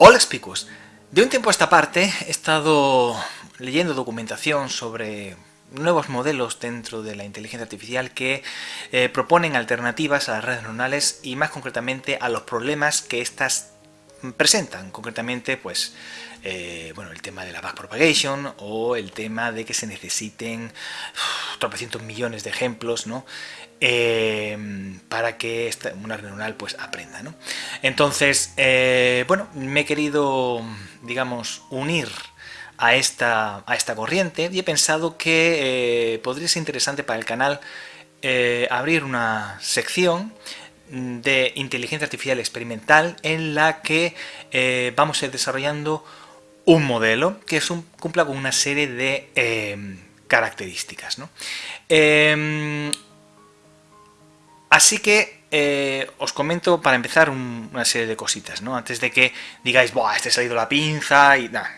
Hola Spicus, de un tiempo a esta parte he estado leyendo documentación sobre nuevos modelos dentro de la inteligencia artificial que eh, proponen alternativas a las redes neuronales y más concretamente a los problemas que éstas presentan, concretamente pues eh, bueno, el tema de la backpropagation o el tema de que se necesiten tropecientos millones de ejemplos ¿no? Eh, para que esta, una red pues aprenda. ¿no? Entonces, eh, bueno, me he querido, digamos, unir a esta, a esta corriente y he pensado que podría ser interesante para el canal abrir una sección de inteligencia artificial experimental en la que vamos a ir desarrollando un modelo que cumpla con una serie de características. Em, así que eh, os comento para empezar una serie de cositas, ¿no? antes de que digáis, Buah, este ha salido la pinza y... nada.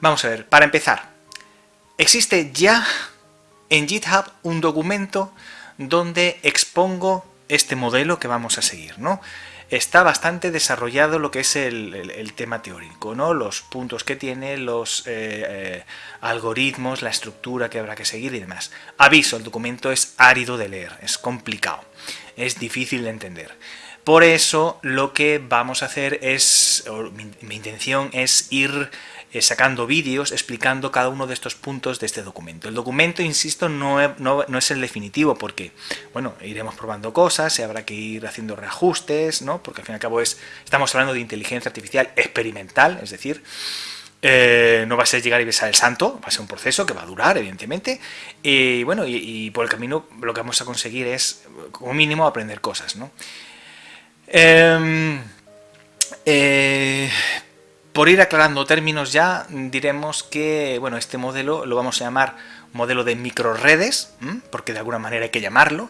Vamos a ver, para empezar, existe ya en GitHub un documento donde expongo este modelo que vamos a seguir, ¿no? Está bastante desarrollado lo que es el, tema teórico, ¿no? los puntos que tiene, los eh, eh, algoritmos, la estructura que habrá que seguir y demás. Aviso, el documento es árido de leer, es complicado, es difícil de entender. Por eso lo que vamos a hacer es, mi intención es ir eh, sacando vídeos explicando cada uno de estos puntos de este documento. El documento, insisto, no, es el definitivo porque, bueno, iremos probando cosas, habrá que ir haciendo reajustes, ¿no? Porque al fin y al cabo es, estamos hablando de inteligencia artificial experimental, es decir, eh, no va a ser llegar y besar el santo, va a ser un proceso que va a durar, evidentemente. Y bueno, y, por el camino lo que vamos a conseguir es, como mínimo, aprender cosas, ¿no? Em, eh, por ir aclarando términos ya, diremos que bueno, este modelo lo vamos a llamar modelo de microredes, porque de alguna manera hay que llamarlo,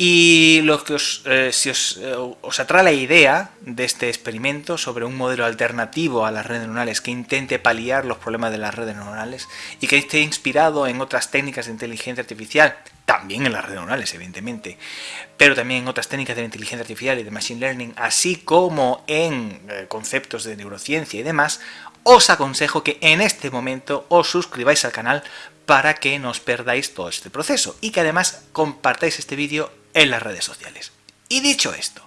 y lo que eh, si os, eh, os, atrae la idea de este experimento sobre un modelo alternativo a las redes neuronales que intente paliar los problemas de las redes neuronales y que esté inspirado en otras técnicas de inteligencia artificial también en las redes neuronales, evidentemente, pero también en otras técnicas de la inteligencia artificial y de machine learning, así como en eh, conceptos de neurociencia y demás, os aconsejo que en este momento os suscribáis al canal para que no os perdáis todo este proceso y que además compartáis este vídeo en las redes sociales. Y dicho esto,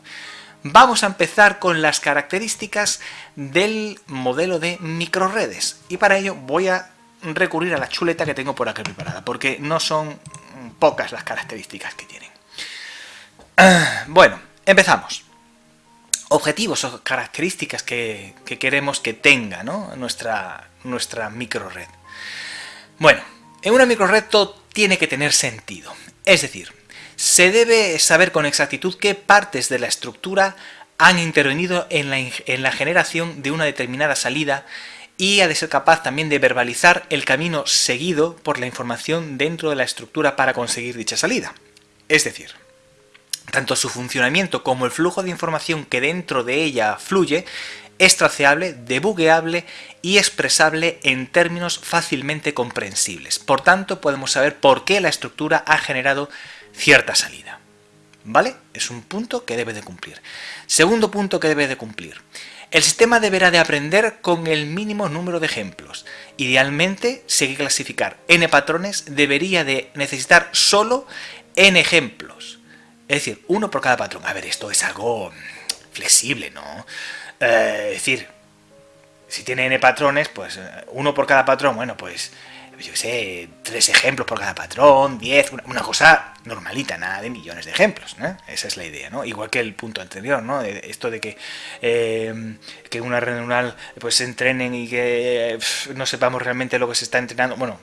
vamos a empezar con las características del modelo de microredes y para ello voy a recurrir a la chuleta que tengo por aquí preparada, porque no son pocas las características que tienen. Bueno, empezamos. Objetivos o características que, queremos que tenga nuestra, nuestra microred. Bueno, en una microred todo tiene que tener sentido. Es decir, se debe saber con exactitud qué partes de la estructura han intervenido en la, en la generación de una determinada salida y ha de ser capaz también de verbalizar el camino seguido por la información dentro de la estructura para conseguir dicha salida. Es decir, tanto su funcionamiento como el flujo de información que dentro de ella fluye es traceable, debugueable y expresable en términos fácilmente comprensibles. Por tanto, podemos saber por qué la estructura ha generado cierta salida. ¿Vale? Es un punto que debe de cumplir. Segundo punto que debe de cumplir. El sistema deberá de aprender con el mínimo número de ejemplos. Idealmente, si que clasificar n patrones, debería de necesitar solo n ejemplos. Es decir, uno por cada patrón. A ver, esto es algo flexible, ¿no? Eh, es decir, si tiene n patrones, pues eh, uno por cada patrón, bueno, pues yo sé, tres ejemplos por cada patrón, diez, una, cosa normalita, nada de millones de ejemplos, ¿no? Esa es la idea, ¿no? Igual que el punto anterior, ¿no? Esto de que, eh, que una red neuronal pues se entrenen y que no sepamos realmente lo que se está entrenando, bueno,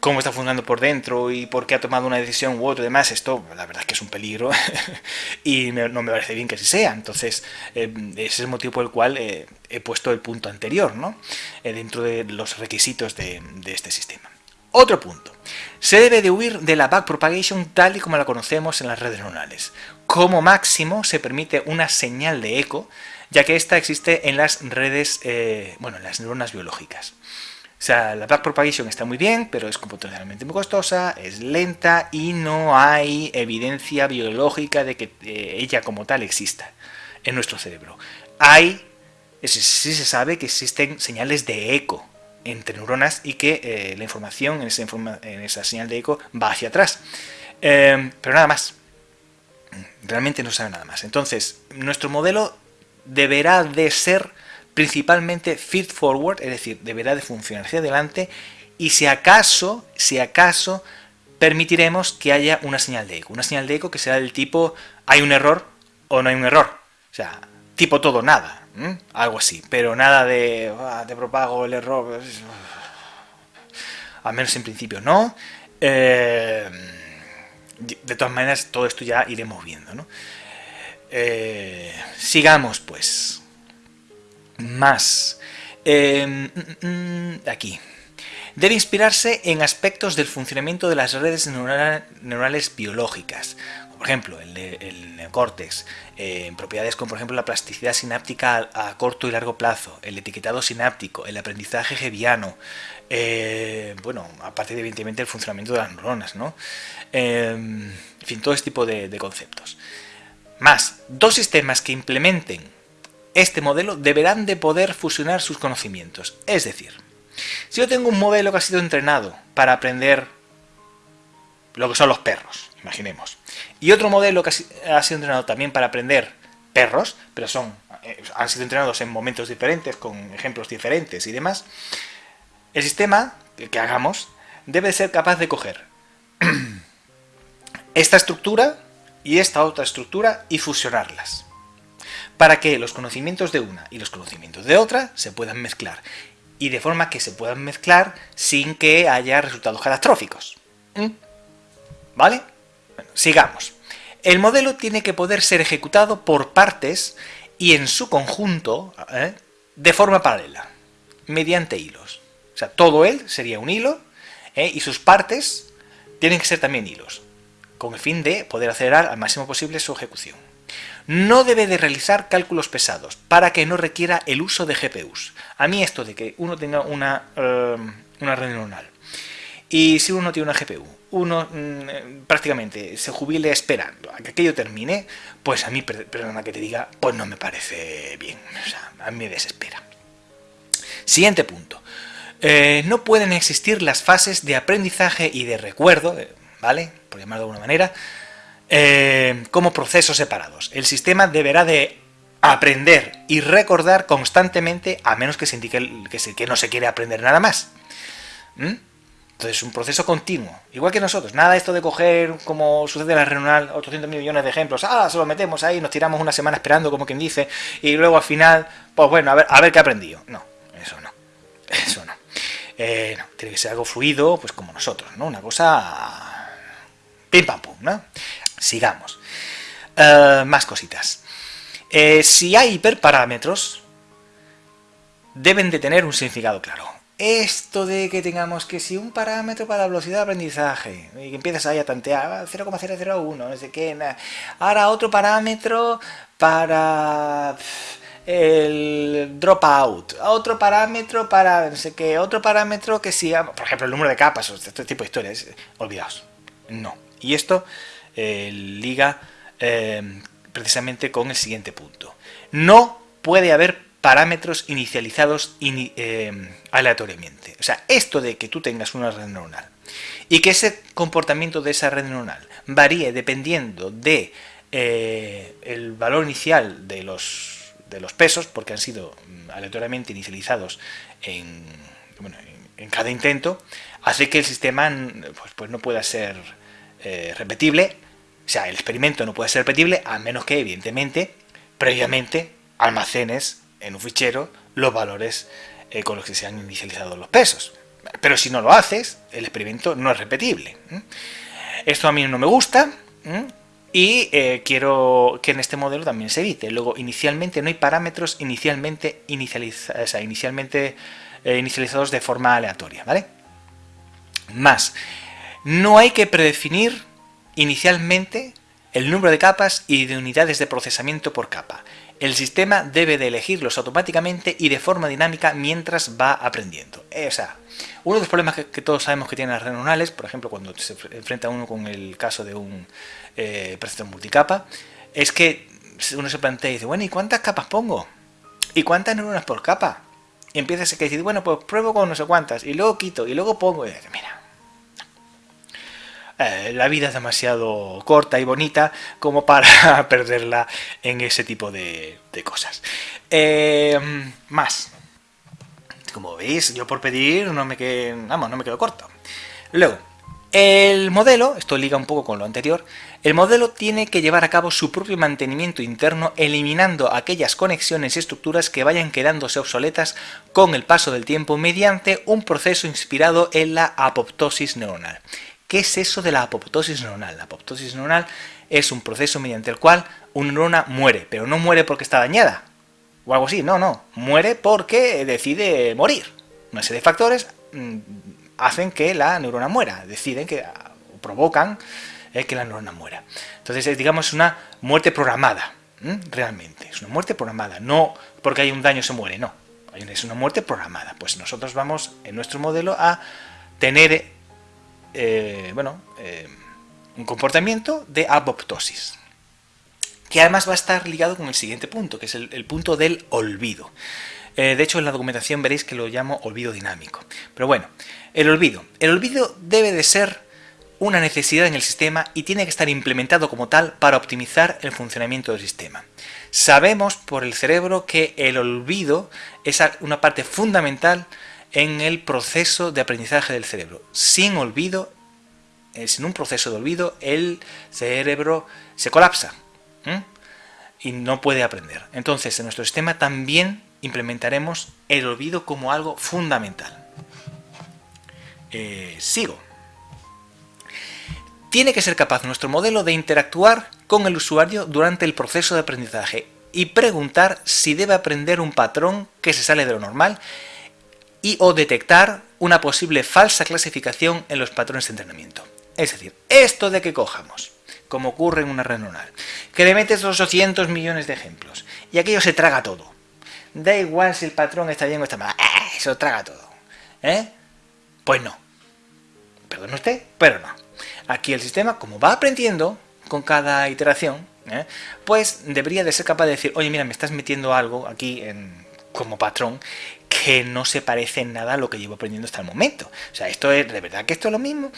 cómo está funcionando por dentro y por qué ha tomado una decisión u otra y demás, esto la verdad es que es un peligro y no me parece bien que así sea. Entonces, eh, ese es el motivo por el cual eh, he puesto el punto anterior, ¿no? dentro de los requisitos de este sistema. Otro punto. Se debe de huir de la backpropagation tal y como la conocemos en las redes neuronales. Como máximo se permite una señal de eco, ya que esta existe en las redes, eh, bueno, en las neuronas biológicas. O sea, la backpropagation está muy bien, pero es computacionalmente muy costosa, es lenta y no hay evidencia biológica de que eh, ella como tal exista en nuestro cerebro. Hay sí se sabe que existen señales de eco entre neuronas y que eh, la información en esa, señal de eco va hacia atrás. Eh, pero nada más. Realmente no sabe nada más. Entonces, nuestro modelo deberá de ser principalmente feed forward, es decir, deberá de funcionar hacia adelante y si acaso, si acaso, permitiremos que haya una señal de eco. Una señal de eco que será del tipo hay un error o no hay un error. O sea, tipo todo nada. Algo así. Pero nada de ah, te propago el error. Al menos en principio no. Eh, de todas maneras, todo esto ya iremos viendo. ¿no? Eh, sigamos pues. Más. Eh, mm, mm, aquí. Debe inspirarse en aspectos del funcionamiento de las redes neurales biológicas, por ejemplo, el, el neocórtex, eh, propiedades como por ejemplo la plasticidad sináptica a, corto y largo plazo, el etiquetado sináptico, el aprendizaje geviano, eh, bueno, aparte de evidentemente el funcionamiento de las neuronas, ¿no? en fin, todo este tipo de, conceptos. Más, dos sistemas que implementen este modelo deberán de poder fusionar sus conocimientos. Es decir, si yo tengo un modelo que ha sido entrenado para aprender lo que son los perros, imaginemos, y otro modelo que ha sido entrenado también para aprender perros, pero son eh, han sido entrenados en momentos diferentes, con ejemplos diferentes y demás, el sistema que hagamos debe ser capaz de coger esta estructura y esta otra estructura y fusionarlas para que los conocimientos de una y los conocimientos de otra se puedan mezclar y de forma que se puedan mezclar sin que haya resultados catastróficos. ¿Mm? ¿Vale? Sigamos. El modelo tiene que poder ser ejecutado por partes y en su conjunto ¿eh? de forma paralela, mediante hilos. O sea, todo él sería un hilo ¿eh? y sus partes tienen que ser también hilos, con el fin de poder acelerar al máximo posible su ejecución. No debe de realizar cálculos pesados para que no requiera el uso de GPUs. A mí esto de que uno tenga una, eh, una red neuronal y si uno tiene una GPU uno mm, prácticamente se jubile esperando a que aquello termine, pues a mí, perdona que te diga, pues no me parece bien. O sea, a mí me desespera. Siguiente punto. Eh, no pueden existir las fases de aprendizaje y de recuerdo, eh, ¿vale? Por llamarlo de alguna manera, eh, como procesos separados. El sistema deberá de aprender y recordar constantemente, a menos que se indique que, no se quiere aprender nada más. ¿Mm? Entonces es un proceso continuo, igual que nosotros. Nada esto de coger, como sucede en la renal, 800 millones de ejemplos, ah, se lo metemos ahí, nos tiramos una semana esperando, como quien dice, y luego al final, pues bueno, a ver, a ver qué he aprendido. No, eso no, eso no. Eh, no, tiene que ser algo fluido, pues como nosotros, ¿no? Una cosa... pim pam pum, ¿no? Sigamos. Eh, más cositas. Eh, si hay hiperparámetros, deben de tener un significado claro esto de que tengamos que si un parámetro para la velocidad de aprendizaje, y que empiezas ahí a tantear 0,001, no sé qué, ahora otro parámetro para el dropout, otro parámetro para no sé qué, otro parámetro que si, por ejemplo, el número de capas, o este tipo de historias, olvidaos, no. Y esto eh, liga eh, precisamente con el siguiente punto. No puede haber parámetros inicializados eh, aleatoriamente. O sea, esto de que tú tengas una red neuronal y que ese comportamiento de esa red neuronal varíe dependiendo de eh, el valor inicial de los, de los pesos, porque han sido mm, aleatoriamente inicializados en, en, cada intento, hace que el sistema pues, pues no pueda ser eh, repetible, o sea, el experimento no puede ser repetible, a menos que, evidentemente, previamente almacenes en un fichero los valores eh, con los que se han inicializado los pesos. Pero si no lo haces, el experimento no es repetible. Esto a mí no me gusta y eh, quiero que en este modelo también se evite. Luego, inicialmente no hay parámetros inicialmente, eh, inicializados de forma aleatoria. ¿vale? Más, no hay que predefinir inicialmente el número de capas y de unidades de procesamiento por capa el sistema debe de elegirlos automáticamente y de forma dinámica mientras va aprendiendo. Eh, o sea, uno de los problemas que, todos sabemos que tienen las redes neuronales, por ejemplo, cuando se enfrenta uno con el caso de un eh, procesador multicapa, es que uno se plantea y dice, bueno, ¿y cuántas capas pongo? ¿y cuántas neuronas por capa? Y empiezas a decir, bueno, pues pruebo con no sé cuántas, y luego quito, y luego pongo, y mira, eh, la vida es demasiado corta y bonita como para perderla en ese tipo de, cosas. Eh, más. Como veis, yo por pedir vamos, no me quedo corto. Luego, el modelo, esto liga un poco con lo anterior, el modelo tiene que llevar a cabo su propio mantenimiento interno eliminando aquellas conexiones y estructuras que vayan quedándose obsoletas con el paso del tiempo mediante un proceso inspirado en la apoptosis neuronal. ¿Qué es eso de la apoptosis neuronal? La apoptosis neuronal es un proceso mediante el cual una neurona muere, pero no muere porque está dañada, o algo así, no, no, muere porque decide morir. Una serie de factores mm, hacen que la neurona muera, deciden que provocan eh, que la neurona muera. Entonces, es, digamos, una muerte programada, realmente, es una muerte programada, no porque hay un daño se muere, no, es una muerte programada. Pues nosotros vamos en nuestro modelo a tener eh, bueno, eh, un comportamiento de apoptosis, que además va a estar ligado con el siguiente punto, que es el, punto del olvido. Eh, de hecho, en la documentación veréis que lo llamo olvido dinámico. Pero bueno, el olvido. El olvido debe de ser una necesidad en el sistema y tiene que estar implementado como tal para optimizar el funcionamiento del sistema. Sabemos por el cerebro que el olvido es una parte fundamental en el proceso de aprendizaje del cerebro. Sin olvido, eh, sin un proceso de olvido, el cerebro se colapsa y no puede aprender. Entonces, en nuestro sistema también implementaremos el olvido como algo fundamental. Eh, sigo. Tiene que ser capaz nuestro modelo de interactuar con el usuario durante el proceso de aprendizaje y preguntar si debe aprender un patrón que se sale de lo normal y o detectar una posible falsa clasificación en los patrones de entrenamiento. Es decir, esto de que cojamos, como ocurre en una red neuronal, que le metes 800 millones de ejemplos y aquello se traga todo. Da igual si el patrón está bien o está mal, ¡eh! eso traga todo. ¿Eh? Pues no. Perdón usted, pero no. Aquí el sistema, como va aprendiendo con cada iteración, ¿eh? pues debería de ser capaz de decir, oye, mira, me estás metiendo algo aquí en, como patrón que no se parece nada a lo que llevo aprendiendo hasta el momento. O sea, esto es, ¿de verdad que esto es lo mismo?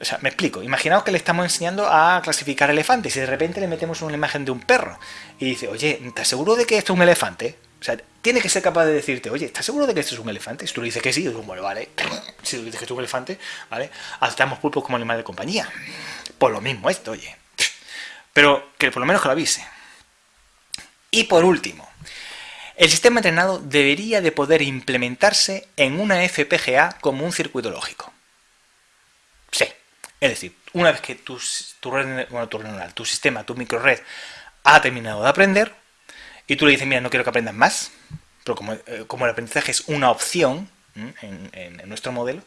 O sea, me explico. Imaginaos que le estamos enseñando a clasificar elefantes y de repente le metemos una imagen de un perro y dice, oye, ¿estás seguro de que esto es un elefante? O sea, tiene que ser capaz de decirte, oye, ¿estás seguro de que esto es un elefante? Si tú le dices que sí, yo digo, bueno, vale. Si tú dices que es un elefante, ¿vale? Aceptamos pulpos como animal de compañía. Por lo mismo esto, oye. Pero que por lo menos que lo avise. Y por último, el sistema entrenado debería de poder implementarse en una FPGA como un circuito lógico. Sí, es decir, una vez que tu, tu, red, tu, tu sistema, tu microred ha terminado de aprender y tú le dices, mira, no quiero que aprendas más, pero como, eh, como el aprendizaje es una opción en, nuestro modelo,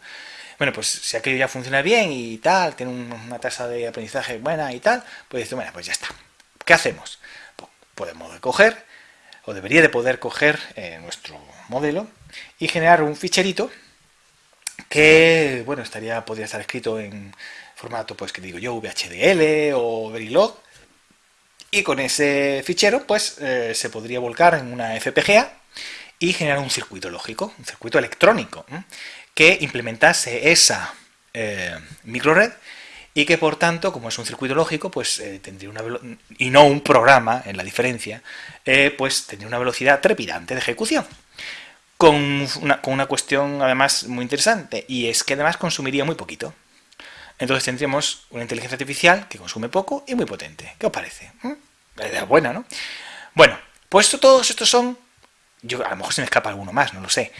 bueno, pues si aquello ya funciona bien y tal, tiene una tasa de aprendizaje buena y tal, pues dices, bueno, pues ya está. ¿Qué hacemos? Pues podemos coger o debería de poder coger eh, nuestro modelo y generar un ficherito que, bueno, estaría, podría estar escrito en formato, pues que digo yo, VHDL o Verilog, y con ese fichero, pues eh, se podría volcar en una FPGA y generar un circuito lógico, un circuito electrónico, que implementase esa eh, microred y que por tanto, como es un circuito lógico, pues eh, tendría una y no un programa, en la diferencia, eh, pues tendría una velocidad trepidante de ejecución. Con una, con una, cuestión además muy interesante, y es que además consumiría muy poquito. Entonces tendríamos una inteligencia artificial que consume poco y muy potente. ¿Qué os parece? ¿Mm? La idea buena, ¿no? Bueno, pues todos estos son... Yo, a lo mejor se me escapa alguno más, no lo sé.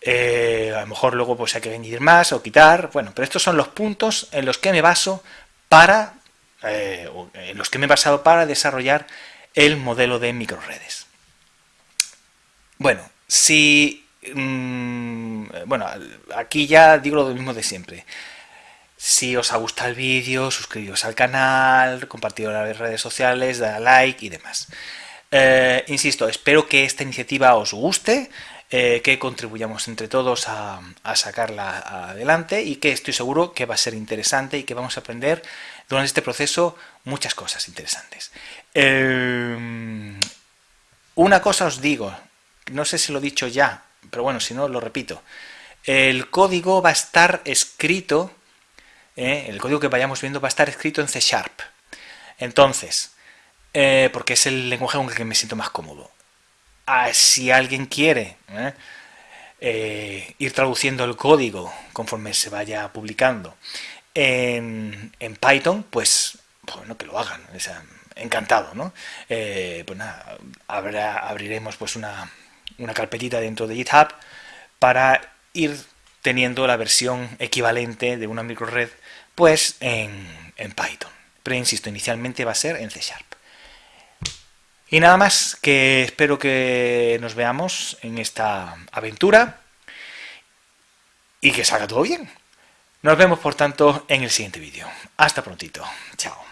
Eh, a lo mejor luego pues hay que añadir más o quitar, bueno, pero estos son los puntos en los que me baso para, eh, en los que me he basado para desarrollar el modelo de microredes. Bueno, si, mm, bueno, aquí ya digo lo mismo de siempre. Si os ha gustado el vídeo, suscribiros al canal, compartido en las redes sociales, dale like y demás. Eh, insisto, espero que esta iniciativa os guste. Eh, que contribuyamos entre todos a, sacarla adelante y que estoy seguro que va a ser interesante y que vamos a aprender durante este proceso muchas cosas interesantes. Eh, una cosa os digo, no sé si lo he dicho ya, pero bueno, si no, lo repito. El código va a estar escrito, ¿eh? el código que vayamos viendo va a estar escrito en C Sharp. Entonces, porque es el lenguaje con el que me siento más cómodo. Si alguien quiere ¿eh? ir traduciendo el código conforme se vaya publicando en, Python, pues bueno, que lo hagan. encantado, ¿no? pues nada, abriremos pues una, una carpetita dentro de GitHub para ir teniendo la versión equivalente de una microred pues en, en Python. Pero insisto, inicialmente va a ser en C Sharp. Y nada más, que espero que nos veamos en esta aventura y que salga todo bien. Nos vemos, por tanto, en el siguiente vídeo. Hasta prontito. Chao.